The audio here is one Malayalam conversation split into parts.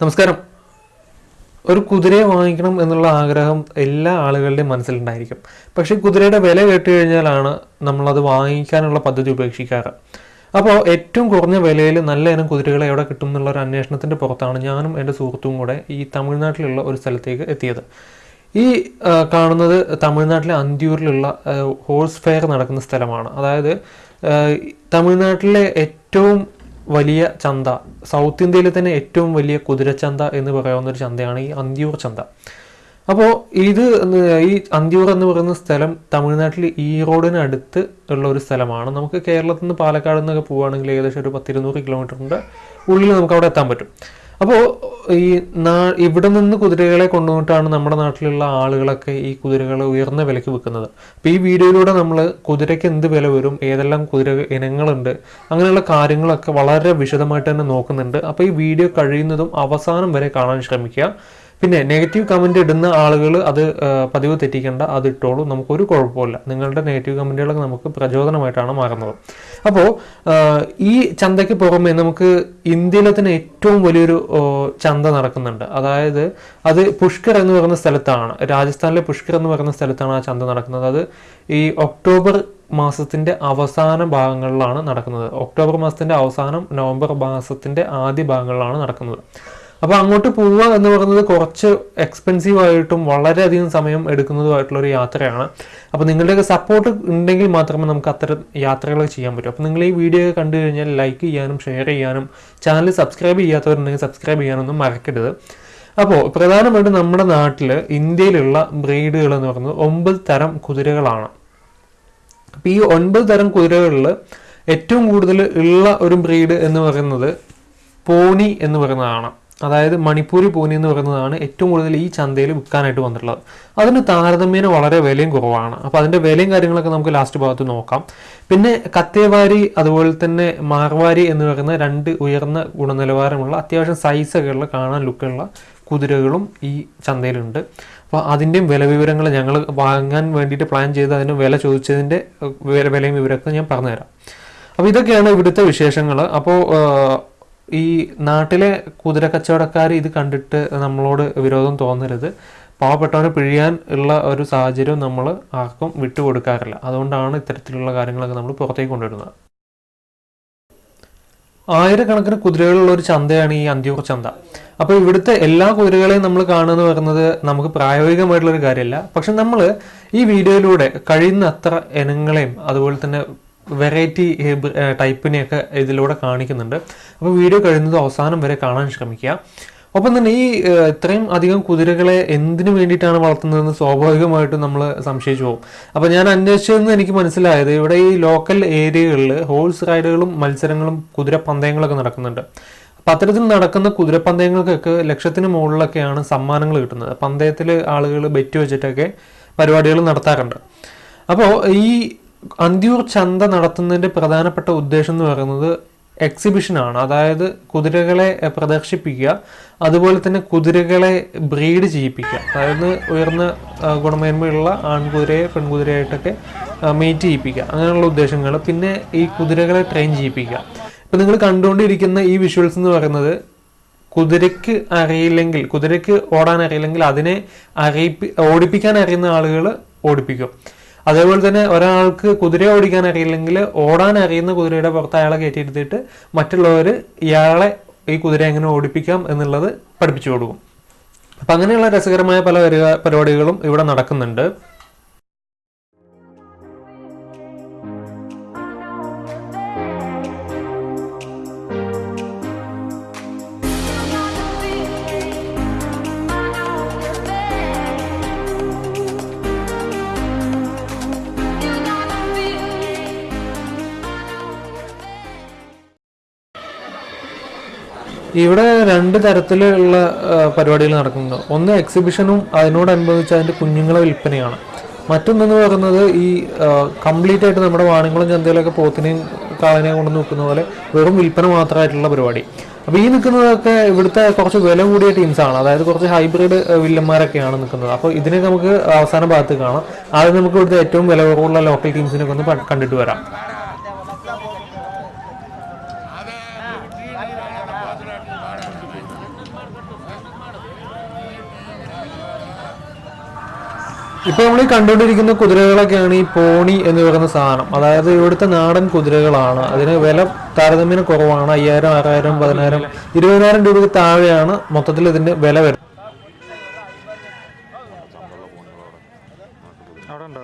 നമസ്കാരം. ഒരു കുതിരയെ വാങ്ങിക്കണം എന്നുള്ള ആഗ്രഹം എല്ലാ ആളുകളുടെയും മനസ്സിലുണ്ടായിരിക്കും. പക്ഷേ കുതിരയുടെ വില കേട്ട് കഴിഞ്ഞാലാണ് നമ്മളത് വാങ്ങിക്കാനുള്ള പദ്ധതി ഉപേക്ഷിക്കാറ്. അപ്പോൾ ഏറ്റവും കുറഞ്ഞ വിലയിൽ നല്ല ഇനം കുതിരകളെ എവിടെ കിട്ടും എന്നുള്ള ഒരു അന്വേഷണത്തിന്റെ പുറത്താണ് ഞാനും എന്റെ സുഹൃത്തും കൂടെ ഈ തമിഴ്നാട്ടിലുള്ള ഒരു സ്ഥലത്തേക്ക് എത്തിയത്. ഈ കാണുന്നത് തമിഴ്നാട്ടിലെ അന്തിയൂരിലുള്ള ഹോഴ്സ് ഫെയർ നടക്കുന്ന സ്ഥലമാണ്. അതായത് തമിഴ്നാട്ടിലെ ഏറ്റവും വലിയ ചന്ത. സൗത്ത് ഇന്ത്യയിലെ തന്നെ ഏറ്റവും വലിയ കുതിരച്ചന്ത എന്ന് പറയാവുന്ന ഒരു ചന്തയാണ് ഈ അന്തിയൂർ ചന്ത. അപ്പോൾ ഇത് ഈ അന്തിയൂർ എന്ന് പറയുന്ന സ്ഥലം തമിഴ്നാട്ടിൽ ഈറോഡിന് അടുത്ത് ഉള്ള ഒരു സ്ഥലമാണ്. നമുക്ക് കേരളത്തിൽ നിന്ന് പാലക്കാട് നിന്നൊക്കെ പോവുകയാണെങ്കിൽ ഏകദേശം ഒരു പത്തിരുന്നൂറ് കിലോമീറ്ററിന്റെ ഉള്ളിൽ നമുക്ക് അവിടെ എത്താൻ പറ്റും. അപ്പോൾ ഈ നാ ഇവിടെ നിന്ന് കുതിരകളെ കൊണ്ടുപോയിട്ടാണ് നമ്മുടെ നാട്ടിലുള്ള ആളുകളൊക്കെ ഈ കുതിരകളെ ഉയർന്ന വിലയ്ക്ക് വിൽക്കുന്നത്. അപ്പോൾ ഈ വീഡിയോയിലൂടെ നമ്മൾ കുതിരയ്ക്ക് എന്ത് വില വരും ഏതെല്ലാം കുതിര ഇനങ്ങളുണ്ട് അങ്ങനെയുള്ള കാര്യങ്ങളൊക്കെ വളരെ വിശദമായിട്ട് തന്നെ നോക്കുന്നുണ്ട്. അപ്പോൾ ഈ വീഡിയോ കഴിയുന്നതും അവസാനം വരെ കാണാൻ ശ്രമിക്കുക. പിന്നെ നെഗറ്റീവ് കമന്റ് ഇടുന്ന ആളുകൾ അത് പതിവ് തെറ്റിക്കേണ്ട അത് ഇട്ടോളൂ. നമുക്കൊരു കുഴപ്പമില്ല നിങ്ങളുടെ നെഗറ്റീവ് കമന്റുകളൊക്കെ നമുക്ക് പ്രചോദനമായിട്ടാണ് മാറുന്നത്. അപ്പോൾ ഈ ചന്തയ്ക്ക് പുറമെ നമുക്ക് ഇന്ത്യയിലെ തന്നെ ഏറ്റവും വലിയൊരു ചന്ത നടക്കുന്നുണ്ട്. അതായത് അത് പുഷ്കർ എന്ന് പറയുന്ന സ്ഥലത്താണ്. രാജസ്ഥാനിലെ പുഷ്കർ എന്ന് പറയുന്ന സ്ഥലത്താണ് ആ ചന്ത നടക്കുന്നത്. അത് ഈ ഒക്ടോബർ മാസത്തിന്റെ അവസാന ഭാഗങ്ങളിലാണ് നടക്കുന്നത്. ഒക്ടോബർ മാസത്തിന്റെ അവസാനം നവംബർ മാസത്തിന്റെ ആദ്യ ഭാഗങ്ങളിലാണ് നടക്കുന്നത്. അപ്പോൾ അങ്ങോട്ട് പോവുക എന്ന് പറയുന്നത് കുറച്ച് എക്സ്പെൻസീവ് ആയിട്ടും വളരെയധികം സമയം എടുക്കുന്നതുമായിട്ടുള്ള ഒരു യാത്രയാണ്. അപ്പോൾ നിങ്ങളുടെയൊക്കെ സപ്പോർട്ട് ഉണ്ടെങ്കിൽ മാത്രമേ നമുക്ക് അത്തരം യാത്രകൾ ചെയ്യാൻ പറ്റൂ. അപ്പോൾ നിങ്ങൾ ഈ വീഡിയോ കണ്ടു കഴിഞ്ഞാൽ ലൈക്ക് ചെയ്യാനും ഷെയർ ചെയ്യാനും ചാനൽ സബ്സ്ക്രൈബ് ചെയ്യാത്തവരുണ്ടെങ്കിൽ സബ്സ്ക്രൈബ് ചെയ്യാനൊന്നും മറക്കരുത്. അപ്പോൾ പ്രധാനമായിട്ടും നമ്മുടെ നാട്ടിൽ ഇന്ത്യയിലുള്ള ബ്രീഡുകൾ എന്ന് പറയുന്നത് ഒമ്പത് തരം കുതിരകളാണ്. അപ്പോൾ ഈ ഒൻപത് തരം കുതിരകളിൽ ഏറ്റവും കൂടുതൽ ഉള്ള ഒരു ബ്രീഡ് എന്ന് പറയുന്നത് പോണി എന്ന് പറയുന്നതാണ്. അതായത് മണിപ്പൂരി പൂനി എന്ന് പറയുന്നതാണ് ഏറ്റവും കൂടുതൽ ഈ ചന്തയിൽ വിൽക്കാനായിട്ട് വന്നിട്ടുള്ളത്. അതിന് താരതമ്യേന വളരെ വിലയും കുറവാണ്. അപ്പോൾ അതിന്റെ വിലയും കാര്യങ്ങളൊക്കെ നമുക്ക് ലാസ്റ്റ് ഭാഗത്ത് നോക്കാം. പിന്നെ കത്തേവാരി അതുപോലെ തന്നെ മാർവാരി എന്ന് പറയുന്ന രണ്ട് ഉയർന്ന ഗുണനിലവാരമുള്ള അത്യാവശ്യം സൈസൊക്കെ ഉള്ള കാണാൻ ലുക്കുള്ള കുതിരകളും ഈ ചന്തയിലുണ്ട്. അപ്പോൾ അതിന്റെയും വില വിവരങ്ങൾ ഞങ്ങൾ വാങ്ങാൻ വേണ്ടിയിട്ട് പ്ലാൻ ചെയ്ത് അതിന് വില ചോദിച്ചതിന്റെ വിലയും വിവരമൊക്കെ ഞാൻ പറഞ്ഞുതരാം. അപ്പോൾ ഇതൊക്കെയാണ് ഇവിടുത്തെ വിശേഷങ്ങൾ. അപ്പോൾ ഈ നാട്ടിലെ കുതിര കച്ചവടക്കാർ ഇത് കണ്ടിട്ട് നമ്മളോട് വിരോധം തോന്നരുത്. പാവപ്പെട്ടവനെ പിഴിയാൻ ഉള്ള ഒരു സാഹചര്യം നമ്മൾ ആർക്കും വിട്ടുകൊടുക്കാറില്ല. അതുകൊണ്ടാണ് ഇത്തരത്തിലുള്ള കാര്യങ്ങളൊക്കെ നമ്മൾ പുറത്തേക്ക് കൊണ്ടുവരുന്നത്. ആയിരക്കണക്കിന് കുതിരകളുള്ള ഒരു ചന്തയാണ് ഈ അന്തിയൂർ ചന്ത. അപ്പോൾ ഇവിടുത്തെ എല്ലാ കുതിരകളെയും നമ്മൾ കാണുക പറയുന്നത് നമുക്ക് പ്രായോഗികമായിട്ടുള്ള ഒരു കാര്യമല്ല. പക്ഷെ നമ്മൾ ഈ വീഡിയോയിലൂടെ കഴിയുന്ന അത്ര ഇനങ്ങളെയും അതുപോലെ തന്നെ വെറൈറ്റി ടൈപ്പിനെയൊക്കെ ഇതിലൂടെ കാണിക്കുന്നുണ്ട്. അപ്പോൾ വീഡിയോ കഴിയുന്നത് അവസാനം വരെ കാണാൻ ശ്രമിക്കുക. ഒപ്പം തന്നെ ഈ ഇത്രയും അധികം കുതിരകളെ എന്തിനു വേണ്ടിയിട്ടാണ് വളർത്തുന്നതെന്ന് സ്വാഭാവികമായിട്ടും നമ്മൾ സംശയിച്ചു പോകും. അപ്പോൾ ഞാൻ അന്വേഷിച്ചതെന്ന് എനിക്ക് മനസ്സിലായത് ഇവിടെ ഈ ലോക്കൽ ഏരിയകളിൽ ഹോഴ്സ് റൈഡുകളും മത്സരങ്ങളും കുതിരപ്പന്തയങ്ങളൊക്കെ നടക്കുന്നുണ്ട്. അപ്പം അത്തരത്തിൽ നടക്കുന്ന കുതിരപ്പന്തയങ്ങൾക്കൊക്കെ ലക്ഷത്തിന് മുകളിലൊക്കെയാണ് സമ്മാനങ്ങൾ കിട്ടുന്നത്. പന്തയത്തിൽ ആളുകൾ ബെറ്റ് വെച്ചിട്ടൊക്കെ പരിപാടികൾ നടത്താറുണ്ട്. അപ്പോൾ ഈ അന്തിയൂർ ചന്ത നടത്തുന്നതിന്റെ പ്രധാനപ്പെട്ട ഉദ്ദേശം എന്ന് പറയുന്നത് എക്സിബിഷനാണ് അതായത് കുതിരകളെ പ്രദർശിപ്പിക്കുക. അതുപോലെ തന്നെ കുതിരകളെ ബ്രീഡ് ചെയ്യിപ്പിക്കുക. അതായത് ഉയർന്ന ഗുണമേന്മയുള്ള ആൺകുതിരയെ പെൺകുതിരയായിട്ടൊക്കെ മീറ്റ് ചെയ്യിപ്പിക്കുക. അങ്ങനെയുള്ള ഉദ്ദേശങ്ങൾ. പിന്നെ ഈ കുതിരകളെ ട്രെയിൻ ചെയ്യിപ്പിക്കുക. ഇപ്പം നിങ്ങൾ കണ്ടുകൊണ്ടിരിക്കുന്ന ഈ വിഷ്വൽസ് എന്ന് പറയുന്നത് കുതിരയ്ക്ക് അറിയില്ലെങ്കിൽ കുതിരയ്ക്ക് ഓടാൻ അറിയില്ലെങ്കിൽ അതിനെ അറിയിപ്പി ഓടിപ്പിക്കാൻ അറിയുന്ന ആളുകൾ ഓടിപ്പിക്കും. അതേപോലെ തന്നെ ഒരാൾക്ക് കുതിര ഓടിക്കാൻ അറിയില്ലെങ്കിൽ ഓടാൻ അറിയുന്ന കുതിരയുടെ പുറത്ത് അയാളെ കയറ്റിയിരുത്തിയിട്ട് മറ്റുള്ളവർ ഇയാളെ ഈ കുതിര എങ്ങനെ ഓടിപ്പിക്കാം എന്നുള്ളത് പഠിപ്പിച്ചു കൊടുക്കും. അപ്പം അങ്ങനെയുള്ള രസകരമായ പല പരിപാടികളും ഇവിടെ നടക്കുന്നുണ്ട്. ഇവിടെ രണ്ട് തരത്തിലുള്ള പരിപാടികൾ നടക്കുന്നുണ്ട്. ഒന്ന് എക്സിബിഷനും അതിനോടനുബന്ധിച്ച് അതിന്റെ കുഞ്ഞുങ്ങളെ വിൽപ്പനയാണ്. മറ്റൊന്നെന്ന് പറയുന്നത് ഈ കംപ്ലീറ്റ് ആയിട്ട് നമ്മുടെ വാണിംകുളം ചന്തയിലൊക്കെ പോത്തിനെയും കാളനെയും കൊണ്ടു നോക്കുന്ന പോലെ വെറും വിൽപ്പന മാത്രമായിട്ടുള്ള പരിപാടി. അപ്പോൾ ഈ നിൽക്കുന്നതൊക്കെ ഇവിടുത്തെ കുറച്ച് വില കൂടിയ ടീംസാണ് അതായത് കുറച്ച് ഹൈബ്രിഡ് വില്ലന്മാരൊക്കെയാണ് നിൽക്കുന്നത്. അപ്പോൾ ഇതിനെ നമുക്ക് അവസാന ഭാഗത്ത് കാണാം. ആദ്യം നമുക്ക് ഇവിടുത്തെ ഏറ്റവും വില കുറവുള്ള ലോക്കൽ ടീംസിനൊക്കെ ഒന്ന് കണ്ടിട്ട് വരാം. ഇപ്പൊ നമ്മൾ ഈ കണ്ടുകൊണ്ടിരിക്കുന്ന കുതിരകളൊക്കെയാണ് ഈ പോണി എന്ന് പറയുന്ന സാധനം. അതായത് ഇവിടുത്തെ നാടൻ കുതിരകളാണ്. അതിന് വില താരതമ്യേന കുറവാണ്. അയ്യായിരം ആറായിരം പതിനായിരം ഇരുപതിനായിരം രൂപയ്ക്ക് താഴെയാണ് മൊത്തത്തിൽ ഇതിന്റെ വില വരുന്നത് അവിടെ ഉണ്ടോ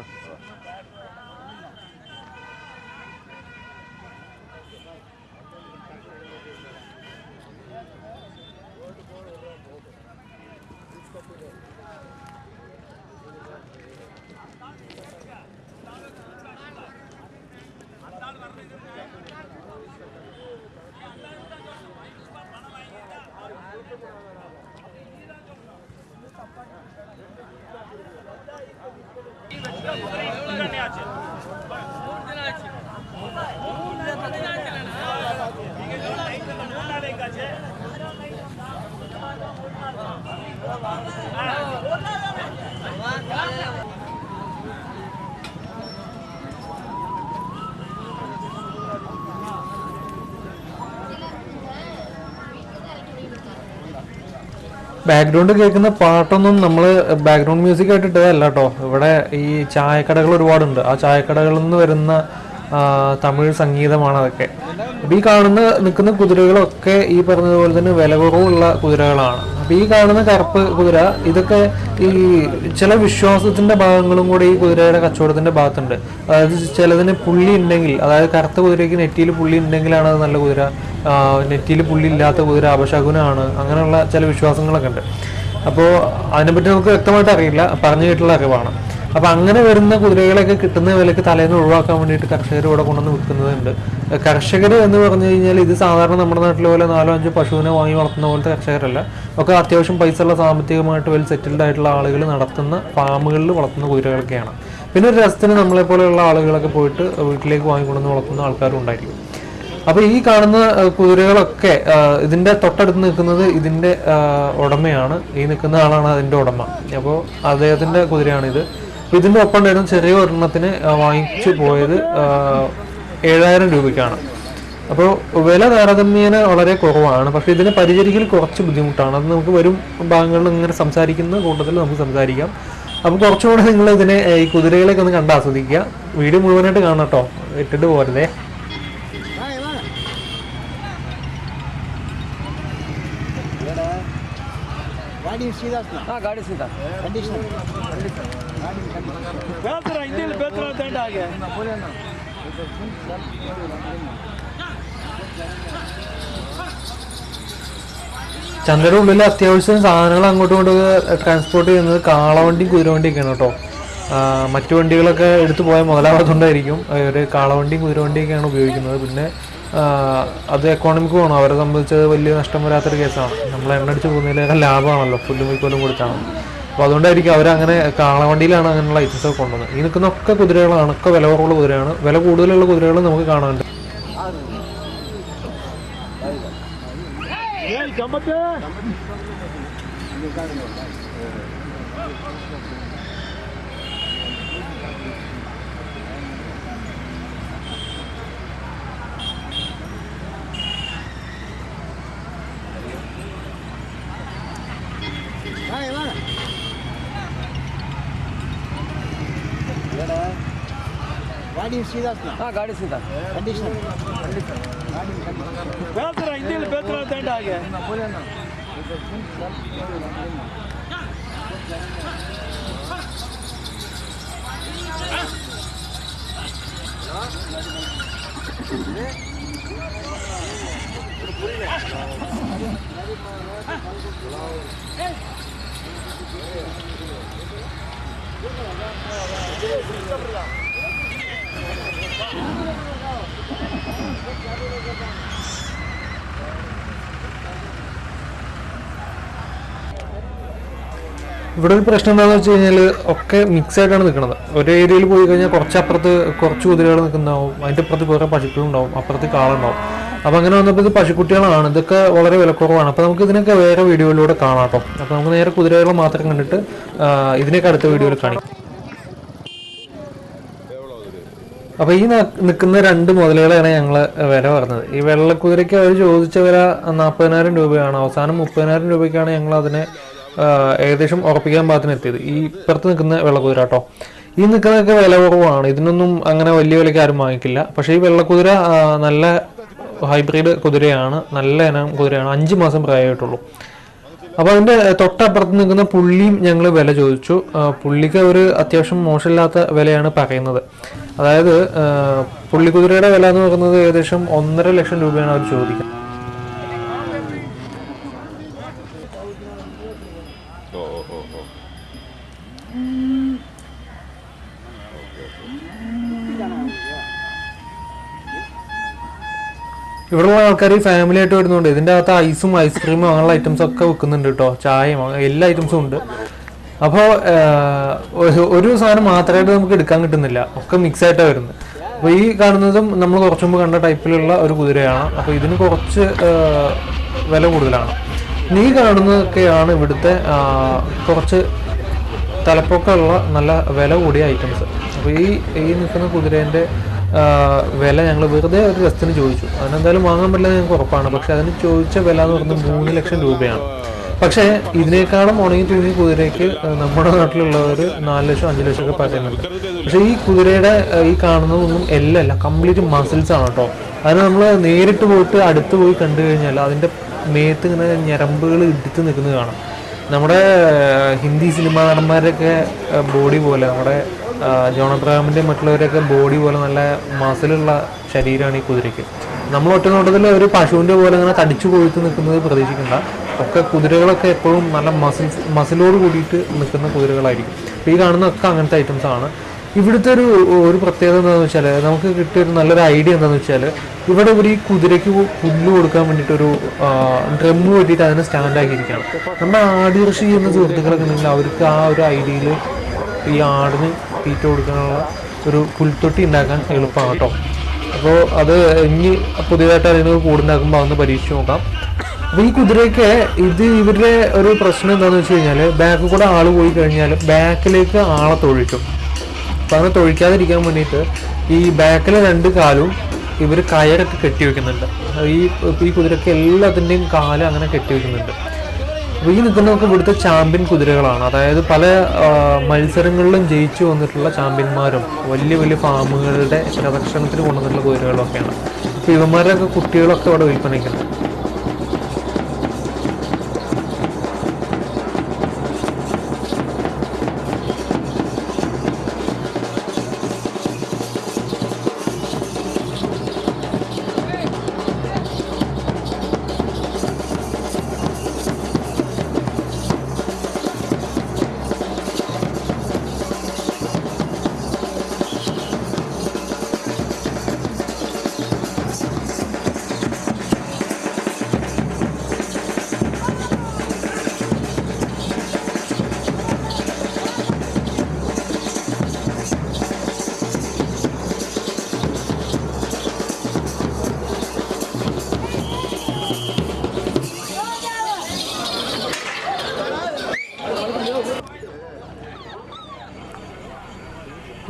ബാക്ക്ഗ്രൗണ്ട് കേൾക്കുന്ന പാട്ടൊന്നും നമ്മൾ ബാക്ക്ഗ്രൗണ്ട് മ്യൂസിക് ആയിട്ട് ഇട്ടതല്ല കേട്ടോ ഇവിടെ ഈ ചായക്കടകൾ ഒരുപാടുണ്ട്. ആ ചായക്കടകളിൽ നിന്ന് വരുന്ന തമിഴ് സംഗീതമാണ് അതൊക്കെ. അപ്പോൾ ഈ കാണുന്ന നിൽക്കുന്ന കുതിരകളൊക്കെ ഈ പറഞ്ഞതുപോലെ തന്നെ വില കുറവുള്ള കുതിരകളാണ്. അപ്പോൾ ഈ കാണുന്ന കറുപ്പ് കുതിര ഇതൊക്കെ ഈ ചില വിശ്വാസത്തിന്റെ ഭാഗങ്ങളും കൂടെ ഈ കുതിരയുടെ കച്ചവടത്തിന്റെ ഭാഗത്തുണ്ട്. അതായത് ചിലതിന് പുള്ളി ഉണ്ടെങ്കിൽ അതായത് കറുത്ത കുതിരയ്ക്ക് നെറ്റിയിൽ പുള്ളി ഉണ്ടെങ്കിലാണ് അത് നല്ല കുതിര നെറ്റിയിൽ പുള്ളി ഇല്ലാത്ത കുതിര അപശകുനാണ് അങ്ങനെയുള്ള ചില വിശ്വാസങ്ങളൊക്കെ ഉണ്ട്. അപ്പോൾ അതിനെപ്പറ്റി നമുക്ക് വ്യക്തമായിട്ട് അറിയില്ല. പറഞ്ഞു കേട്ടുള്ള അറിവാണ്. അപ്പോൾ അങ്ങനെ വരുന്ന കുതിരകളൊക്കെ കിട്ടുന്ന വിലക്ക് തലേന്ന് ഒഴിവാക്കാൻ വേണ്ടിയിട്ട് കർഷകർ ഇവിടെ കൊണ്ടുവന്ന് വിൽക്കുന്നതുണ്ട്. കർഷകർ എന്ന് പറഞ്ഞു കഴിഞ്ഞാൽ ഇത് സാധാരണ നമ്മുടെ നാട്ടിലെ പോലെ നാലോ അഞ്ചോ പശുവിനെ വാങ്ങി വളർത്തുന്ന പോലത്തെ കർഷകരല്ല. ഒക്കെ അത്യാവശ്യം പൈസ ഉള്ള സാമ്പത്തികമായിട്ട് വെൽ സെറ്റിൽഡ് ആയിട്ടുള്ള ആളുകൾ നടത്തുന്ന ഫാമുകളിൽ വളർത്തുന്ന കുതിരകളൊക്കെയാണ്. പിന്നെ ഒരു രസത്തിന് നമ്മളെപ്പോലെയുള്ള ആളുകളൊക്കെ പോയിട്ട് വീട്ടിലേക്ക് വാങ്ങിക്കൊണ്ടുവന്ന് വളർത്തുന്ന ആൾക്കാരും ഉണ്ടായിരിക്കും. അപ്പൊ ഈ കാണുന്ന കുതിരകളൊക്കെ ഇതിന്റെ തൊട്ടടുത്ത് നിൽക്കുന്നത് ഇതിന്റെ ഉടമയാണ്. ഈ നിൽക്കുന്ന ആളാണ് അതിന്റെ ഉടമ. അപ്പോൾ അദ്ദേഹത്തിന്റെ കുതിരയാണ് അപ്പൊ ഇതിന്റെ ഒപ്പം ഉണ്ടായിരുന്ന ചെറിയ ഒരെണ്ണത്തിന് വാങ്ങിച്ചു പോയത് ഏഴായിരം രൂപയ്ക്കാണ്. അപ്പോൾ വില താരതമ്യേന വളരെ കുറവാണ്. പക്ഷേ ഇതിനെ പരിചരിക്കൽ കുറച്ച് ബുദ്ധിമുട്ടാണ്. അത് നമുക്ക് വരും ഭാഗങ്ങളിൽ ഇങ്ങനെ സംസാരിക്കുന്ന കൂട്ടത്തിൽ നമുക്ക് സംസാരിക്കാം. അപ്പോൾ കുറച്ചുകൂടെ നിങ്ങൾ ഇതിനെ ഈ കുതിരകളെയൊക്കെ ഒന്ന് കണ്ട് ആസ്വദിക്കുക. വീഡിയോ മുഴുവനായിട്ട് കാണാം കേട്ടോ. ഇട്ടിട്ട് പോരുതേ ಹಾ ಗಾಡಿ ಸೀದಾ ಕಂಡೀಷನ್ ಬೇತ್ರ ಹಿಂದಿಲಿ ಬೇತ್ರ ದಂಡ ಹಾಗೆ ചന്തയുടെ ഉള്ളിൽ അത്യാവശ്യം സാധനങ്ങൾ അങ്ങോട്ടും ഇങ്ങോട്ടും ട്രാൻസ്പോർട്ട് ചെയ്യുന്നത് കാളവണ്ടിയും കുതിരവണ്ടിയൊക്കെയാണ് കേട്ടോ ആ, മറ്റു വണ്ടികളൊക്കെ എടുത്തു പോയാൽ മുതലാവാത്തതുകൊണ്ടായിരിക്കും ഒരു കാളവണ്ടിയും കുതിരവണ്ടിയൊക്കെയാണ് ഉപയോഗിക്കുന്നത് പിന്നെ ആ, അത് എക്കോണമിക്ക് പോകണം അവരെ സംബന്ധിച്ച് വലിയ നഷ്ടം വരാത്തൊരു കേസാണ്. നമ്മൾ എണ്ണടിച്ച് പോകുന്നതിലേറെ ലാഭമാണല്ലോ. പുല്ലും വൈക്കോലും കൊടുത്താണ് അപ്പോൾ അതുകൊണ്ടായിരിക്കും അവരങ്ങനെ കാളവണ്ടിയിലാണ് അങ്ങനെയുള്ള ഐറ്റംസ് ഒക്കെ കൊണ്ടുവന്നത്. ഈ നിൽക്കുന്നൊക്കെ കുതിരകളാണ്. ഒക്കെ വില കുറവുള്ള കുതിരയാണ്. വില കൂടുതലുള്ള കുതിരകൾ നമുക്ക് കാണാനുണ്ട് ಏನ್ ಗಾಡಿ ಸೀದಾ ಹಾ ಗಾಡಿ ಸೀದಾ ಕಂಡೀಷನ್ ಬೇತ್ರ ಹಿಂದಿಲಿ ಬೇತ್ರ ಅಂತ ಹಾಗೆ. ഇവിടെ ഒരു പ്രശ്നം എന്താണെന്ന് വെച്ച് കഴിഞ്ഞാൽ ഒക്കെ മിക്സ് ആയിട്ടാണ് നിൽക്കുന്നത് ഒരു ഏരിയയിൽ പോയി കഴിഞ്ഞാൽ കുറച്ച് അപ്പുറത്ത് കുറച്ച് കുതിരകൾ നിൽക്കുന്നുണ്ടാവും അതിന്റെ അപ്പുറത്ത് വേറെ പശുക്കളുണ്ടാവും അപ്പുറത്ത് കാളുണ്ടാവും അപ്പോൾ അങ്ങനെ വന്നപ്പോൾ ഇത് പശുക്കുട്ടികളാണ്. ഇതൊക്കെ വളരെ വിലക്കുറവാണ്. അപ്പോൾ നമുക്ക് ഇതിനൊക്കെ വേറെ വീഡിയോയിലൂടെ കാണാം കേട്ടോ. അപ്പോൾ നമുക്ക് നേരെ കുതിരകളെ മാത്രം കണ്ടിട്ട് ഇതിനൊക്കെ അടുത്ത വീഡിയോയിൽ കാണിക്കാം. അപ്പോൾ ഈ നിൽക്കുന്ന രണ്ട് മുതലുകളാണ് ഞങ്ങൾ വില പറഞ്ഞത്. ഈ വെള്ളക്കുതിരയ്ക്ക് അവർ ചോദിച്ച വില നാൽപ്പതിനായിരം രൂപയാണ്. അവസാനം മുപ്പതിനായിരം രൂപയ്ക്കാണ് ഞങ്ങൾ അതിനെ ഏകദേശം ഉറപ്പിക്കാൻ പാകത്തിന് എത്തിയത്. ഈ ഇപ്പുറത്ത് നിൽക്കുന്ന വെള്ളക്കുതിര കേട്ടോ. ഈ നിൽക്കുന്നതൊക്കെ വില കുറവാണ്. ഇതിനൊന്നും അങ്ങനെ വലിയ വിലയ്ക്ക് ആരും വാങ്ങിക്കില്ല. പക്ഷേ ഈ വെള്ളക്കുതിര നല്ല ഹൈബ്രിഡ് കുതിരയാണ്. നല്ല ഇനം കുതിരയാണ്. അഞ്ച് മാസം പ്രായമായിട്ടുള്ളൂ. അപ്പോൾ അതിന്റെ തൊട്ടപ്പുറത്ത് നിൽക്കുന്ന പുള്ളിയും ഞങ്ങൾ വില ചോദിച്ചു. പുള്ളിക്ക് ഒരു അത്യാവശ്യം മോശമില്ലാത്ത വിലയാണ് പറയുന്നത്. അതായത് പുള്ളിക്കുതിരയുടെ വില എന്ന് പറയുന്നത് ഏകദേശം ഒന്നര ലക്ഷം രൂപയാണ് അവർ ചോദിക്കുന്നത്. ഇവിടെയുള്ള ആൾക്കാർ ഈ ഫാമിലി ആയിട്ട് വരുന്നുണ്ട്. ഇതിന്റെ അകത്ത് ഐസും ഐസ്ക്രീമും അങ്ങനെയുള്ള ഐറ്റംസ് ഒക്കെ വെക്കുന്നുണ്ട് കേട്ടോ. ചായയും എല്ലാ ഐറ്റംസും ഉണ്ട്. അപ്പോൾ ഒരു സാധനം മാത്രമായിട്ട് നമുക്ക് എടുക്കാൻ കിട്ടുന്നില്ല. ഒക്കെ മിക്സ് ആയിട്ടാണ് വരുന്നത്. അപ്പോൾ ഈ കാണുന്നതും നമ്മൾ കുറച്ചു മുമ്പ് കണ്ട ടൈപ്പിലുള്ള ഒരു കുതിരയാണ്. അപ്പോൾ ഇതിന് കുറച്ച് വില കൂടുതലാണ്. നീ കാണുന്നതൊക്കെയാണ് ഇവിടുത്തെ കുറച്ച് തലപ്പൊക്കമുള്ള നല്ല വില കൂടിയ ഐറ്റംസ് അപ്പോൾ ഈ ഈ നിൽക്കുന്ന കുതിരേന്റെ വില ഞങ്ങൾ വെറുതെ ഒരു രസത്തിന് ചോദിച്ചു. അതിനെന്തായാലും വാങ്ങാൻ പറ്റില്ല ഞങ്ങൾക്ക് ഉറപ്പാണ്. പക്ഷെ അതിന് ചോദിച്ച വില എന്ന് പറഞ്ഞാൽ മൂന്ന് ലക്ഷം രൂപയാണ്. പക്ഷേ ഇതിനേക്കാളും ഉണങ്ങി തൂങ്ങി കുതിരയ്ക്ക് നമ്മുടെ നാട്ടിലുള്ളവർ നാല് ലക്ഷം അഞ്ച് ലക്ഷം ഒക്കെ പറയുന്നുണ്ട് പക്ഷേ ഈ കുതിരയുടെ ഈ കാണുന്നതൊന്നും അല്ല കംപ്ലീറ്റ് മസിൽസ് ആണ് കേട്ടോ അതിന് നമ്മൾ നേരിട്ട് പോയിട്ട് അടുത്ത് പോയി കണ്ടു കഴിഞ്ഞാൽ അതിന്റെ മേത്ത് ഇങ്ങനെ ഞരമ്പുകൾ ഇടിച്ച് നിൽക്കുന്നത് കാണാം. നമ്മുടെ ഹിന്ദി സിനിമാ നടന്മാരുടെയൊക്കെ ബോഡി പോലെ നമ്മുടെ ജോൺ അബ്രഹാമിന്റെ മറ്റുള്ളവരൊക്കെ ബോഡി പോലെ നല്ല മസിലുള്ള ശരീരമാണ് ഈ കുതിരയ്ക്ക്. നമ്മൾ ഒറ്റനോട്ടത്തിൽ ഒരു പശുവിന്റെ പോലെ അങ്ങനെ തടിച്ചു കൊഴുത്ത് നിൽക്കുന്നത് പ്രതീക്ഷിക്കണ്ട. ഒക്കെ കുതിരകളൊക്കെ എപ്പോഴും നല്ല മസിൽസ് മസിലോട് കൂടിയിട്ട് നിൽക്കുന്ന കുതിരകളായിരിക്കും. അപ്പോൾ ഈ കാണുന്നതൊക്കെ അങ്ങനത്തെ ഐറ്റംസ് ആണ്. ഇവിടുത്തെ ഒരു ഒരു പ്രത്യേകത എന്താണെന്ന് വെച്ചാൽ നമുക്ക് കിട്ടിയ ഒരു നല്ലൊരു ഐഡിയ എന്താണെന്ന് വെച്ചാൽ ഇവിടെ ഒരു ഈ കുതിരയ്ക്ക് പുല്ല് കൊടുക്കാൻ വേണ്ടിയിട്ടൊരു ഡ്രമ്മ് വേണ്ടിയിട്ട് അതിനെ സ്റ്റാൻഡാക്കിയിരിക്കുകയാണ് നമ്മുടെ ആട് കൃഷി ചെയ്യുന്ന സുഹൃത്തുക്കളൊക്കെ ഉണ്ടെങ്കിൽ അവർക്ക് ആ ഒരു ഐഡിയയിൽ ഈ ആടിന് തീറ്റ കൊടുക്കാനുള്ള ഒരു പുൽത്തൊട്ടി ഉണ്ടാക്കാൻ എളുപ്പമാണ് കേട്ടോ അപ്പോൾ അത് ഇനി പുതിയതായിട്ട് അതിന് കൂടുണ്ടാക്കുമ്പോൾ അതൊന്ന് പരീക്ഷിച്ച് നോക്കാം. അപ്പോൾ ഈ കുതിരയൊക്കെ ഇത് ഇവരുടെ ഒരു പ്രശ്നം എന്താണെന്ന് വെച്ച് കഴിഞ്ഞാൽ ബാക്കിൽ കൂടെ ആൾ പോയി കഴിഞ്ഞാൽ ബാക്കിലേക്ക് ആളെ തൊഴിക്കും. അപ്പോൾ അങ്ങനെ തൊഴിക്കാതിരിക്കാൻ വേണ്ടിയിട്ട് ഈ ബാക്കിലെ രണ്ട് കാലും ഇവർ കയറൊക്കെ കെട്ടി വെക്കുന്നുണ്ട്. ഈ ഈ കുതിരയ്ക്ക് എല്ലാത്തിന്റെയും കാൽ അങ്ങനെ കെട്ടി വെക്കുന്നുണ്ട്. അപ്പോൾ ഈ നിൽക്കുന്നതൊക്കെ ഇവിടുത്തെ ചാമ്പ്യൻ കുതിരകളാണ്. അതായത് പല മത്സരങ്ങളിലും ജയിച്ചു വന്നിട്ടുള്ള ചാമ്പ്യന്മാരും വലിയ വലിയ ഫാമുകളുടെ പ്രദർശനത്തിന് കൊണ്ടുവന്നിട്ടുള്ള കുതിരകളൊക്കെയാണ്. അപ്പോൾ ഇവന്മാരുടെയൊക്കെ കുട്ടികളൊക്കെ അവിടെ വിൽപ്പനയ്ക്കുണ്ട്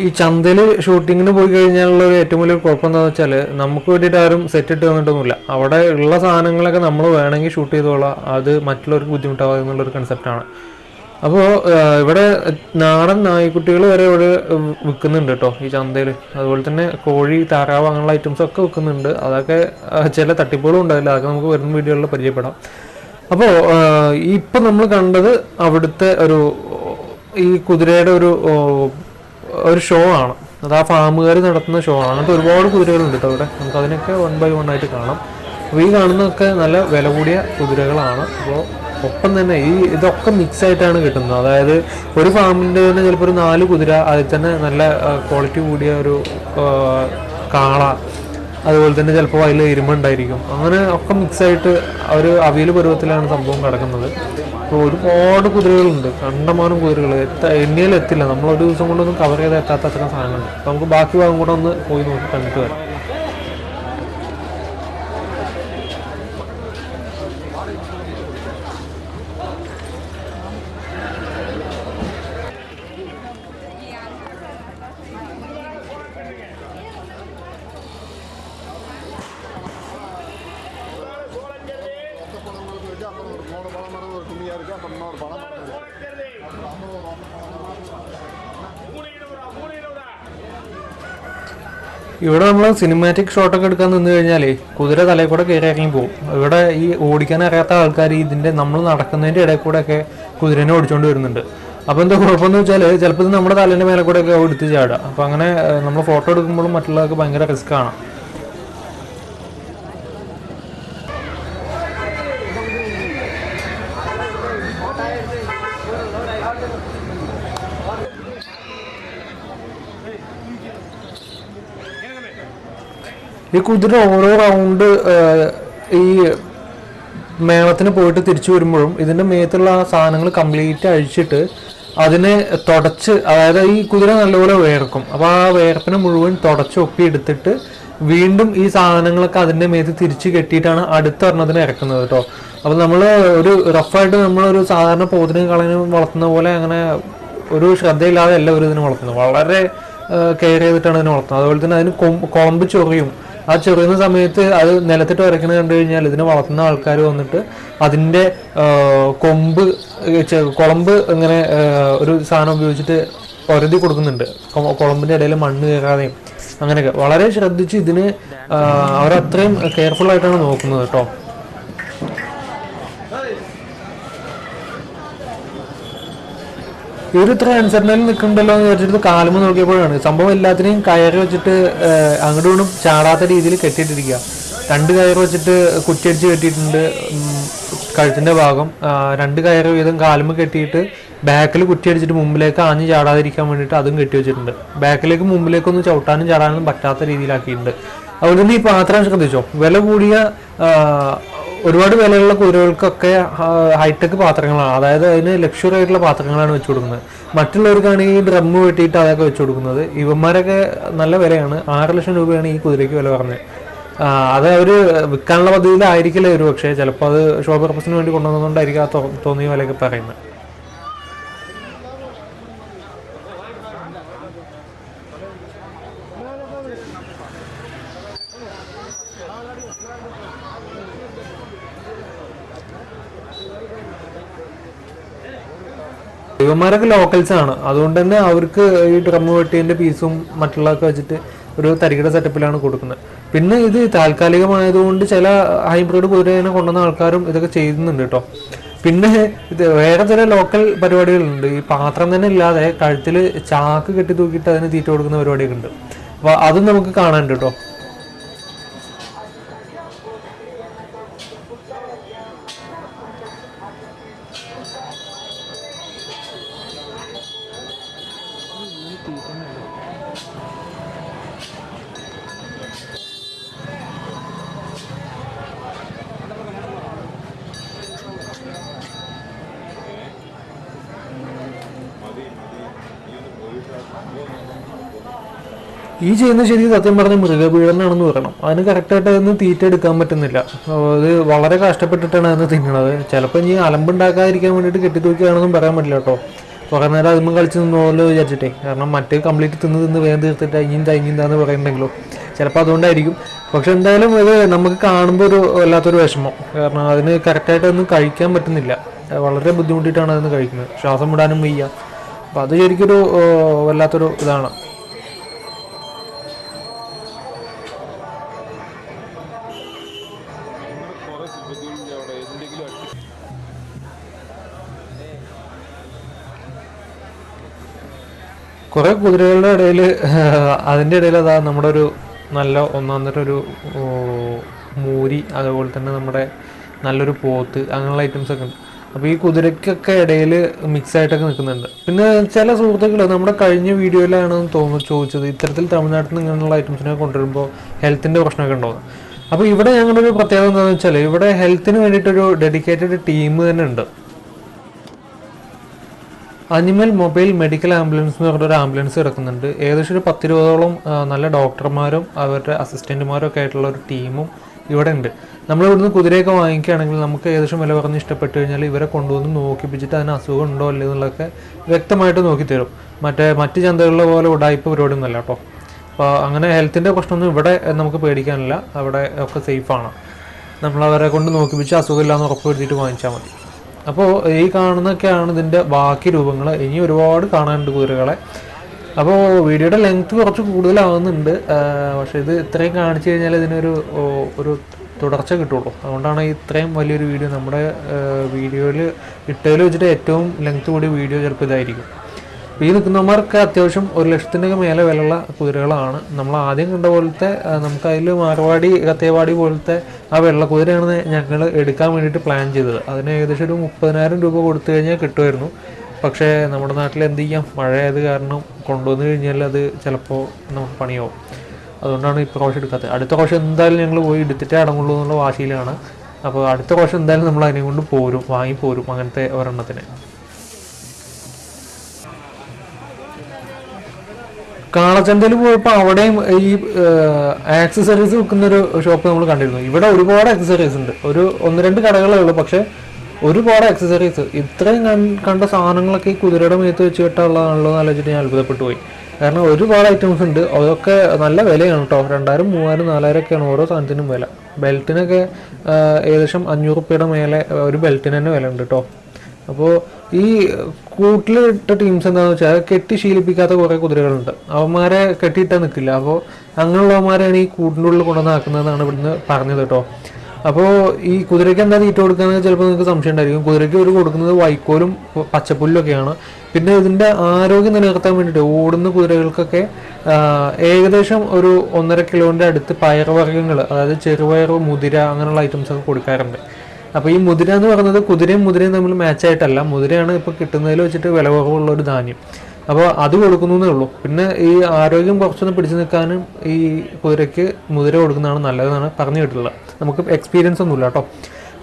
ഈ ചന്തയിൽ ഷൂട്ടിങ്ങിന് പോയി കഴിഞ്ഞാലുള്ള ഒരു ഏറ്റവും വലിയ കുഴപ്പം എന്താണെന്ന് വെച്ചാൽ നമുക്ക് വേണ്ടിയിട്ട് ആരും സെറ്റ് ഇട്ട് തന്നിട്ടൊന്നുമില്ല അവിടെ ഉള്ള സാധനങ്ങളൊക്കെ നമ്മൾ വേണമെങ്കിൽ ഷൂട്ട് ചെയ്തോളാം. അത് മറ്റുള്ളവർക്ക് ബുദ്ധിമുട്ടാവുക എന്നുള്ളൊരു കൺസെപ്റ്റാണ് അപ്പോൾ ഇവിടെ നാടൻ നായ്ക്കുട്ടികൾ വരെ ഇവിടെ വിൽക്കുന്നുണ്ട് കേട്ടോ ഈ ചന്തയിൽ അതുപോലെ തന്നെ കോഴി താറാവ് അങ്ങനെയുള്ള ഐറ്റംസ് ഒക്കെ വിൽക്കുന്നുണ്ട്. അതൊക്കെ ചില തട്ടിപ്പുകളും ഉണ്ടാവില്ല. അതൊക്കെ നമുക്ക് വരുന്ന വീഡിയോകളിൽ പരിചയപ്പെടാം. അപ്പോൾ ഇപ്പം നമ്മൾ കണ്ടത് അവിടുത്തെ ഒരു ഈ കുതിരയുടെ ഒരു ഒരു ഷോ ആണ്. അത് ആ ഫാമുകാർ നടത്തുന്ന ഷോ ആണ്. അങ്ങനത്തെ ഒരുപാട് കുതിരകളുണ്ട് കേട്ടോ അവിടെ. നമുക്ക് അതിനൊക്കെ വൺ ബൈ വൺ ആയിട്ട് കാണാം. അപ്പോൾ ഈ കാണുന്നതൊക്കെ നല്ല വില കൂടിയ കുതിരകളാണ്. അപ്പോൾ ഒപ്പം തന്നെ ഈ ഇതൊക്കെ മിക്സ് ആയിട്ടാണ് കിട്ടുന്നത്. അതായത് ഒരു ഫാമിന്റെ തന്നെ ചിലപ്പോൾ ഒരു നാല് കുതിര അതിൽ തന്നെ നല്ല ക്വാളിറ്റി കൂടിയ ഒരു കാള അതുപോലെ തന്നെ ചിലപ്പോൾ അതിൽ ഇരുമ്പുണ്ടായിരിക്കും അങ്ങനെ ഒക്കെ മിക്സ് ആയിട്ട് ഒരു അവിയൽ പരുവത്തിലാണ് സംഭവം കിടക്കുന്നത്. അപ്പോൾ ഒരുപാട് കുതിരകളുണ്ട്. കണ്ടമാനം കുതിരകൾ എത്ത എണ്ണിയാൽ ഒരു ദിവസം കൊണ്ടൊന്നും കവർ ചെയ്ത് എത്താത്ത അത്ര സാധനങ്ങളുണ്ട് നമുക്ക് ബാക്കി ഭാഗം കൂടെ ഒന്ന് പോയി നോക്കി കണ്ടിട്ട് വരാം. ഇവിടെ നമ്മൾ സിനിമാറ്റിക് ഷോട്ടൊക്കെ എടുക്കാൻ നിന്ന് കഴിഞ്ഞാൽ കുതിര തലയിൽ കൂടെ കയറി ഇറങ്ങി പോകും ഇവിടെ ഈ ഓടിക്കാൻ അറിയാത്ത ആൾക്കാർ ഇതിന്റെ നമ്മൾ നടക്കുന്നതിന്റെ ഇടയിൽ കൂടെ ഒക്കെ കുതിരനെ ഓടിച്ചുകൊണ്ട് വരുന്നുണ്ട്. അപ്പോൾ എന്താ കുഴപ്പമെന്ന് വെച്ചാൽ ചിലപ്പോൾ ഇത് നമ്മുടെ തലേന്റെ മേലെ കൂടെ ഒക്കെ എടുത്ത് ചാടുക അപ്പോൾ അങ്ങനെ നമ്മൾ ഫോട്ടോ എടുക്കുമ്പോഴും മറ്റുള്ളവർക്ക് ഭയങ്കര റിസ്ക് ആണ്. ഈ കുതിര ഓരോ റൗണ്ട് ഈ മേളത്തിന് പോയിട്ട് തിരിച്ചു വരുമ്പോഴും ഇതിന്റെ മേത്തുള്ള ആ സാധനങ്ങൾ കംപ്ലീറ്റ് അഴിച്ചിട്ട് അതിനെ തുടച്ച് അതായത് ഈ കുതിര നല്ലപോലെ വേർക്കും. അപ്പോൾ ആ വേർപ്പിനെ മുഴുവൻ തുടച്ച് ഒപ്പിയെടുത്തിട്ട് വീണ്ടും ഈ സാധനങ്ങളൊക്കെ അതിന്റെ മേത്ത് തിരിച്ച് കെട്ടിയിട്ടാണ് അടുത്ത ഒരെണ്ണത്തിന് ഇറക്കുന്നത് കേട്ടോ. അപ്പോൾ നമ്മൾ ഒരു റഫായിട്ട് നമ്മളൊരു സാധാരണ പോത്തിനും കളനും വളർത്തുന്ന പോലെ അങ്ങനെ ഒരു ശ്രദ്ധയില്ലാതെ എല്ലാവരും ഇതിനെ വളർത്തുന്നത്. വളരെ കെയർ ചെയ്തിട്ടാണ് ഇതിനെ വളർത്തുന്നത്. അതുപോലെ തന്നെ അതിന് കൊമ്പ് ചൊറിയും. ആ ചെറിയുന്ന സമയത്ത് അത് നിലത്തിട്ട് വരയ്ക്കുന്നത് കണ്ടു കഴിഞ്ഞാൽ ഇതിനെ വളർത്തുന്ന ആൾക്കാർ വന്നിട്ട് അതിന്റെ കൊമ്പ് കുളമ്പ് ഇങ്ങനെ ഒരു സാധനം ഉപയോഗിച്ചിട്ട് ഒരതി കൊടുക്കുന്നുണ്ട്. കുളമ്പിന്റെ ഇടയിൽ മണ്ണ് കയറാതെയും അങ്ങനെയൊക്കെ. വളരെ ശ്രദ്ധിച്ച് ഇതിന് അവരത്രയും കെയർഫുൾ ആയിട്ടാണ് നോക്കുന്നത് കേട്ടോ. ഇവർ ഇത്ര അനുസരണയിൽ നിൽക്കണ്ടല്ലോ എന്ന് വിചാരിച്ചിട്ട് കാലുമ നോക്കിയപ്പോഴാണ്. സംഭവം എല്ലാത്തിനെയും കയറി വെച്ചിട്ട് അങ്ങോട്ടും ഇങ്ങോട്ടും ചാടാത്ത രീതിയിൽ കെട്ടിയിട്ടിരിക്കുക. രണ്ട് കയറ് വെച്ചിട്ട് കുറ്റിയടിച്ച് കെട്ടിയിട്ടുണ്ട്. കഴുത്തിന്റെ ഭാഗം. രണ്ട് കയറ് വീതം കാലുമ കെട്ടിയിട്ട് ബാക്കിൽ കുറ്റിയടിച്ചിട്ട് മുമ്പിലേക്ക് ആഞ്ഞ് ചാടാതിരിക്കാൻ വേണ്ടിയിട്ട് അതും കെട്ടി വെച്ചിട്ടുണ്ട്. ബാക്കിലേക്ക് മുമ്പിലേക്കൊന്നും ചവിട്ടാനും ചാടാനും പറ്റാത്ത രീതിയിലാക്കിയിട്ടുണ്ട്. അതുകൊണ്ട് തന്നെ ഈ പാത്രം ശ്രദ്ധിച്ചോ? വില കൂടിയ ഒരുപാട് വിലയുള്ള കുതിരകൾക്കൊക്കെ ഹൈടെക് പാത്രങ്ങളാണ്. അതായത് അതിന് ലക്ഷറി ആയിട്ടുള്ള പാത്രങ്ങളാണ് വെച്ചു കൊടുക്കുന്നത്. മറ്റുള്ളവർക്കാണ് ഈ ഡ്രമ്മ് വെട്ടിയിട്ട് അതൊക്കെ വെച്ചു കൊടുക്കുന്നത്. ഇവന്മാരൊക്കെ നല്ല വിലയാണ്. ആറ് ലക്ഷം രൂപയാണ് ഈ കുതിരയ്ക്ക് വില പറഞ്ഞത്. അത് അവർ വിൽക്കാനുള്ള പദ്ധതിയിലായിരിക്കില്ല ഒരു പക്ഷേ ചിലപ്പോൾ അത് ഷോ പർപ്പസിന് വേണ്ടി കൊണ്ടുവന്നതുകൊണ്ടായിരിക്കും ആ തോന്നിയ വിലയൊക്കെ പറയുന്നത്. ഇവന്മാരൊക്കെ ലോക്കൽസ് ആണ്. അതുകൊണ്ട് തന്നെ അവർക്ക് ഈ ഡ്രം വെട്ടിയതിന്റെ പീസും മറ്റുള്ളതൊക്കെ വെച്ചിട്ട് ഒരു തരികിട സെറ്റപ്പിലാണ് കൊടുക്കുന്നത്. പിന്നെ ഇത് താൽക്കാലികമായതുകൊണ്ട് ചില ഹൈബ്രിഡ് കുതിരേനെ കൊണ്ടുവന്ന ആൾക്കാരും ഇതൊക്കെ ചെയ്യുന്നുണ്ട് കേട്ടോ പിന്നെ ഇത് വേറെ ചില ലോക്കൽ പരിപാടികളുണ്ട്. ഈ പാത്രം തന്നെ ഇല്ലാതെ കഴുത്തിൽ ചാക്ക് കെട്ടി തൂക്കിയിട്ട് അതിന് തീറ്റ കൊടുക്കുന്ന പരിപാടിയൊക്കെ ഉണ്ട്. അപ്പോൾ അതും നമുക്ക് കാണാനുണ്ട് കേട്ടോ ഈ ചെയ്യുന്ന ശരി സത്യം പറഞ്ഞ മൃഗപീഡനാണെന്ന് പറയണം. അതിന് കറക്റ്റായിട്ട് അതിന് തീറ്റ എടുക്കാൻ പറ്റുന്നില്ല. അത് വളരെ കഷ്ടപ്പെട്ടിട്ടാണ് അതിന് തിന്നണത്. ചിലപ്പോൾ ഇനി അലമ്പുണ്ടാക്കാതിരിക്കാൻ വേണ്ടിയിട്ട് കെട്ടിത്തൂക്കിയാണെന്നും പറയാൻ പറ്റില്ല കേട്ടോ. കുറേ നേരം അതുമ്പോൾ കളിച്ച് നിന്നോല്ലോ വിചാരിച്ചിട്ടേ. കാരണം മറ്റേ കംപ്ലീറ്റ് തിന്ന് തിന്ന് വേഗം തീർത്തിട്ട് അഞ്ഞിയും തൈഞ്ഞിന്താന്ന് പറയുന്നുണ്ടെങ്കിലോ ചിലപ്പോൾ അതുകൊണ്ടായിരിക്കും. പക്ഷെ എന്തായാലും ഇത് നമുക്ക് കാണുമ്പോൾ ഒരു വല്ലാത്തൊരു വിഷമം. കാരണം അതിന് കറക്റ്റായിട്ട് ഒന്നും കഴിക്കാൻ പറ്റുന്നില്ല. വളരെ ബുദ്ധിമുട്ടിയിട്ടാണ് അതിന് കഴിക്കുന്നത്. ശ്വാസം വിടാനും വയ്യ. അപ്പോൾ അത് ശരിക്കൊരു വല്ലാത്തൊരു ഇതാണ്. കുറെ കുതിരകളുടെ ഇടയിൽ അതിന്റെ ഇടയിൽ അതാ നമ്മുടെ ഒരു നല്ല ഒന്നാന്തര ഒരു മൂരി അതുപോലെ തന്നെ നമ്മുടെ നല്ലൊരു പോത്ത് അങ്ങനെയുള്ള ഐറ്റംസ് ഒക്കെ ഉണ്ട്. അപ്പോൾ ഈ കുതിരയ്ക്കൊക്കെ ഇടയിൽ മിക്സ് ആയിട്ടൊക്കെ നിൽക്കുന്നുണ്ട്. പിന്നെ ചില സുഹൃത്തുക്കൾ നമ്മുടെ കഴിഞ്ഞ വീഡിയോയിലാണ് തോന്നുന്നു ചോദിച്ചത് ഇത്തരത്തിൽ തമിഴ്നാട്ടിൽ നിന്ന് ഇങ്ങനെയുള്ള ഐറ്റംസിനെ കൊണ്ടുവരുമ്പോൾ ഹെൽത്തിന്റെ പ്രശ്നമൊക്കെ ഉണ്ടോ അപ്പോൾ ഇവിടെ ഞങ്ങളുടെ ഒരു പ്രത്യേകത എന്താണെന്ന് വെച്ചാൽ ഇവിടെ ഹെൽത്തിന് വേണ്ടിയിട്ടൊരു ഡെഡിക്കേറ്റഡ് ടീം തന്നെ ഉണ്ട്. അനിമൽ മൊബൈൽ മെഡിക്കൽ ആംബുലൻസ് എന്ന് പറഞ്ഞൊരു ആംബുലൻസ് കിടക്കുന്നുണ്ട്. ഏകദേശം ഒരു പത്തിരുപതോളം നല്ല ഡോക്ടർമാരും അവരുടെ അസിസ്റ്റന്റുമാരും ഒക്കെ ആയിട്ടുള്ള ഒരു ടീമും ഇവിടെ ഉണ്ട് നമ്മൾ ഇവിടുന്ന് കുതിരയൊക്കെ വാങ്ങിക്കുകയാണെങ്കിൽ നമുക്ക് ഏകദേശം വില പറഞ്ഞ് ഇഷ്ടപ്പെട്ട് കഴിഞ്ഞാൽ ഇവരെ കൊണ്ടുവന്ന് നോക്കിപ്പിച്ചിട്ട് അതിന് അസുഖം ഉണ്ടോ അല്ലേ എന്നുള്ളതൊക്കെ വ്യക്തമായിട്ട് നോക്കി തരും മറ്റേ മറ്റ് ചന്തകളിലെ പോലെ ഉടായ്പ പരിപാടിയൊന്നുമല്ല കേട്ടോ. അപ്പോൾ അങ്ങനെ ഹെൽത്തിന്റെ പ്രശ്നമൊന്നും ഇവിടെ നമുക്ക് പേടിക്കാനില്ല. അവിടെ ഒക്കെ സേഫാണ് നമ്മളവരെ കൊണ്ട് നോക്കിപ്പിച്ച് അസുഖമില്ലാന്ന് ഉറപ്പ് വരുത്തിയിട്ട് വാങ്ങിച്ചാൽ മതി. അപ്പോൾ ഈ കാണുന്നൊക്കെയാണ് ഇതിന്റെ ബാക്കി രൂപങ്ങൾ ഇനി ഒരുപാട് കാണാനുണ്ട് കുതിരകളെ അപ്പോൾ വീഡിയോയുടെ ലെങ്ത് കുറച്ച് കൂടുതലാവുന്നുണ്ട്. പക്ഷേ ഇത് ഇത്രയും കാണിച്ചു കഴിഞ്ഞാൽ ഇതിനൊരു ഒരു തുടർച്ച കിട്ടുള്ളൂ. അതുകൊണ്ടാണ് ഇത്രയും വലിയൊരു വീഡിയോ നമ്മുടെ വീഡിയോയിൽ ഇട്ടതിൽ വെച്ചിട്ട് ഏറ്റവും ലെങ്ത് കൂടിയ വീഡിയോ ചിലപ്പോൾ ഇതായിരിക്കും. അപ്പോൾ ഈ നിൽക്കുന്നവന്മാർക്ക് അത്യാവശ്യം ഒരു ലക്ഷത്തിന്റെ മേലെ വിലയുള്ള കുതിരകളാണ്. നമ്മൾ ആദ്യം കണ്ട പോലത്തെ നമുക്ക് അതിൽ മാർവാടി കത്തേവാടി പോലത്തെ ആ വെള്ള കുതിരയാണ് ഞങ്ങൾ എടുക്കാൻ വേണ്ടിയിട്ട് പ്ലാൻ ചെയ്തത്. അതിന് ഏകദേശം ഒരു മുപ്പതിനായിരം രൂപ കൊടുത്തു കഴിഞ്ഞാൽ കിട്ടുമായിരുന്നു. പക്ഷേ നമ്മുടെ നാട്ടിൽ എന്ത് ചെയ്യാം? മഴയായത് കാരണം കൊണ്ടുവന്നു കഴിഞ്ഞാൽ അത് ചിലപ്പോൾ നമുക്ക് പണിയാവും. അതുകൊണ്ടാണ് ഈ പ്രാവശ്യം എടുക്കാത്തത്. അടുത്ത പ്രാവശ്യം എന്തായാലും ഞങ്ങൾ പോയി എടുത്തിട്ടേ അടങ്ങുള്ളൂ എന്നുള്ള വാശിയിലാണ്. അപ്പോൾ അടുത്ത പ്രാവശ്യം എന്തായാലും നമ്മൾ അതിനെ കൊണ്ട് പോരും വാങ്ങി പോരും അങ്ങനത്തെ ഒരെണ്ണത്തിന്. കാളച്ചന്തയിൽ പോയപ്പോൾ അവിടെയും ഈ ആക്സസറീസ് വിൽക്കുന്ന ഒരു ഷോപ്പ് നമ്മൾ കണ്ടിരുന്നു. ഇവിടെ ഒരുപാട് ആക്സസറീസ് ഉണ്ട്. ഒരു ഒന്ന് രണ്ട് കടകളേ ഉള്ളൂ പക്ഷെ ഒരുപാട് ആക്സസറീസ് ഇത്രയും കണ്ട സാധനങ്ങളൊക്കെ ഈ കുതിരയുടെ മേത്ത് വെച്ച് കിട്ടാനുള്ളതാണല്ലോ എന്ന് ആലോചിച്ചിട്ട് ഞാൻ അത്ഭുതപ്പെട്ടു പോയി. കാരണം ഒരുപാട് ഐറ്റംസ് ഉണ്ട്. അതൊക്കെ നല്ല വിലയാണ് കേട്ടോ രണ്ടായിരം മൂവായിരം നാലായിരം ഒക്കെയാണ് ഓരോ സാധനത്തിനും വില. ബെൽറ്റിനൊക്കെ ഏകദേശം അഞ്ഞൂറ് റുപ്യയുടെ മേലെ ഒരു ബെൽറ്റിന് തന്നെ വില ഉണ്ട് കേട്ടോ അപ്പോൾ ഈ കൂട്ടിലിട്ട ടീംസ് എന്താണെന്ന് വെച്ചാൽ കെട്ടി ശീലിപ്പിക്കാത്ത കുറേ കുതിരകളുണ്ട്. അവന്മാരെ കെട്ടിയിട്ടാൽ നിൽക്കില്ല അപ്പോൾ അങ്ങനെയുള്ളവന്മാരെയാണ് ഈ കൂട്ടിന്റെ ഉള്ളിൽ കൊണ്ടുവന്നാക്കുന്നതെന്നാണ് ഇവിടുന്ന് പറഞ്ഞത് കേട്ടോ. അപ്പോൾ ഈ കുതിരയ്ക്ക് എന്താ തീറ്റ കൊടുക്കുന്നത് ചിലപ്പോൾ നിങ്ങൾക്ക് സംശയം ഉണ്ടായിരിക്കും. കുതിരയ്ക്ക് ഒരു കൊടുക്കുന്നത് വൈക്കോലും പച്ചപ്പുല്ലൊക്കെയാണ്. പിന്നെ ഇതിന്റെ ആരോഗ്യം നിലനിർത്താൻ വേണ്ടിയിട്ട് ഓടുന്ന കുതിരകൾക്കൊക്കെ ഏകദേശം ഒരു ഒന്നര കിലോന്റെ അടുത്ത് പയറുവർഗങ്ങൾ അതായത് ചെറുപയർ മുതിര അങ്ങനെയുള്ള ഐറ്റംസ് ഒക്കെ കൊടുക്കാറുണ്ട്. അപ്പോൾ ഈ മുതിര എന്ന് പറയുന്നത് കുതിരയും മുതിരയും തമ്മിൽ മാച്ച് ആയിട്ടല്ല. മുതിരയാണ് ഇപ്പോൾ കിട്ടുന്നതിൽ വെച്ചിട്ട് വില കുറവുള്ള ഒരു ധാന്യം. അപ്പോൾ അത് കൊടുക്കുന്നേ ഉള്ളൂ. പിന്നെ ഈ ആരോഗ്യം കുറച്ചൊന്ന് പിടിച്ചു നിൽക്കാനും ഈ കുതിരയ്ക്ക് മുതിര കൊടുക്കുന്നതാണ് നല്ലതെന്നാണ് പറഞ്ഞു കേട്ടിട്ടുള്ളത്. നമുക്ക് എക്സ്പീരിയൻസ് ഒന്നുമില്ല കേട്ടോ.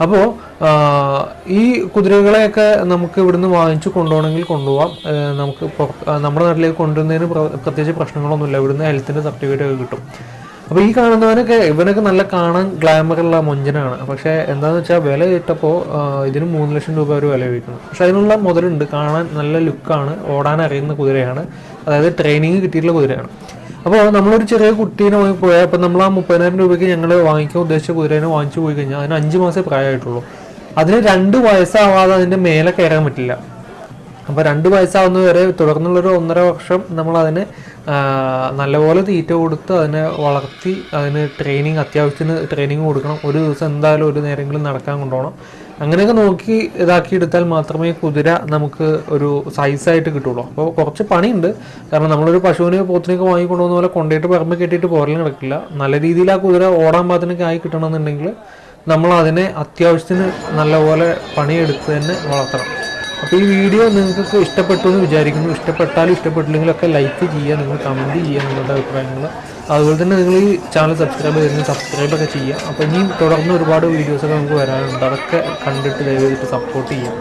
അപ്പോൾ ഈ കുതിരകളെയൊക്കെ നമുക്ക് ഇവിടുന്ന് വാങ്ങിച്ചു കൊണ്ടുപോകണമെങ്കിൽ കൊണ്ടുപോകാം നമുക്ക് നമ്മുടെ നാട്ടിലേക്ക് കൊണ്ടുവരുന്നതിന് പ്ര- പ്രത്യേകിച്ച് പ്രശ്നങ്ങളൊന്നുമില്ല. ഇവിടുന്ന് ഹെൽത്തിന്റെ സർട്ടിഫിക്കറ്റ് ഒക്കെ കിട്ടും. അപ്പോൾ ഈ കാണുന്നവനൊക്കെ ഇവനൊക്കെ നല്ല കാണാൻ ഗ്ലാമറുള്ള മൊഞ്ചനാണ്. പക്ഷെ എന്താണെന്ന് വെച്ചാൽ വില ഇട്ടപ്പോൾ ഇതിന് മൂന്ന് ലക്ഷം രൂപ ഒരു വില കിട്ടുന്നു. പക്ഷെ അതിനുള്ള മുതലുണ്ട്. കാണാൻ നല്ല ലുക്കാണ്. ഓടാൻ അറിയുന്ന കുതിരയാണ്. അതായത് ട്രെയിനിങ് കിട്ടിയിട്ടുള്ള കുതിരയാണ്. അപ്പോൾ നമ്മളൊരു ചെറിയ കുട്ടീനെ വാങ്ങി പോയാൽ അപ്പം നമ്മൾ ആ മുപ്പതിനായിരം രൂപയ്ക്ക് ഞങ്ങൾ വാങ്ങിക്കാൻ ഉദ്ദേശിച്ച കുതിരേനെ വാങ്ങിച്ചു പോയി കഴിഞ്ഞാൽ അതിന് അഞ്ച് മാസമേ പ്രായമായിട്ടുള്ളൂ. അതിന് രണ്ട് വയസ്സാവാതെ അതിന്റെ മേലെ കയറാൻ പറ്റില്ല. അപ്പോൾ രണ്ട് വയസ്സാവുന്നത് വരെ തുടർന്നുള്ളൊരു ഒന്നര വർഷം നമ്മളതിന് നല്ലപോലെ തീറ്റ കൊടുത്ത് അതിനെ വളർത്തി അതിന് ട്രെയിനിങ് അത്യാവശ്യത്തിന് ട്രെയിനിങ് കൊടുക്കണം. ഒരു ദിവസം എന്തായാലും ഒരു നേരെങ്കിലും നടക്കാൻ കൊണ്ടുപോകണം. അങ്ങനെയൊക്കെ നോക്കി ഇതാക്കി എടുത്താൽ മാത്രമേ കുതിര നമുക്ക് ഒരു സൈസായിട്ട് കിട്ടുള്ളൂ. അപ്പോൾ കുറച്ച് പണിയുണ്ട്. കാരണം നമ്മളൊരു പശുവിനെ പോത്തിനെയൊക്കെ വാങ്ങിക്കൊണ്ടുപോകുന്ന പോലെ കൊണ്ടുപോയിട്ട് പറമ്പ് കെട്ടിയിട്ട് പോരലും നടക്കില്ല. നല്ല രീതിയിൽ ആ കുതിര ഓടാൻ പാത്തിനൊക്കെ ആയി കിട്ടണമെന്നുണ്ടെങ്കിൽ നമ്മൾ അതിനെ അത്യാവശ്യത്തിന് നല്ലപോലെ പണിയെടുത്ത് തന്നെ വളർത്തണം. അപ്പോൾ ഈ വീഡിയോ നിങ്ങൾക്ക് ഇഷ്ടപ്പെട്ടു എന്ന് വിചാരിക്കുന്നു. ഇഷ്ടപ്പെട്ടാലും ഇഷ്ടപ്പെട്ടില്ലെങ്കിലൊക്കെ ലൈക്ക് ചെയ്യുക നിങ്ങൾ കമന്റ് ചെയ്യുക നിങ്ങളുടെ അഭിപ്രായങ്ങൾ. അതുപോലെ തന്നെ നിങ്ങൾ ഈ ചാനൽ സബ്സ്ക്രൈബ് ചെയ്യുന്നത് സബ്സ്ക്രൈബ് ഒക്കെ ചെയ്യുക. അപ്പോൾ ഇനിയും തുടർന്ന് ഒരുപാട് വീഡിയോസൊക്കെ നമുക്ക് വരാനുണ്ട്. അതൊക്കെ കണ്ടിട്ട് ദയവായിട്ട് സപ്പോർട്ട് ചെയ്യുക.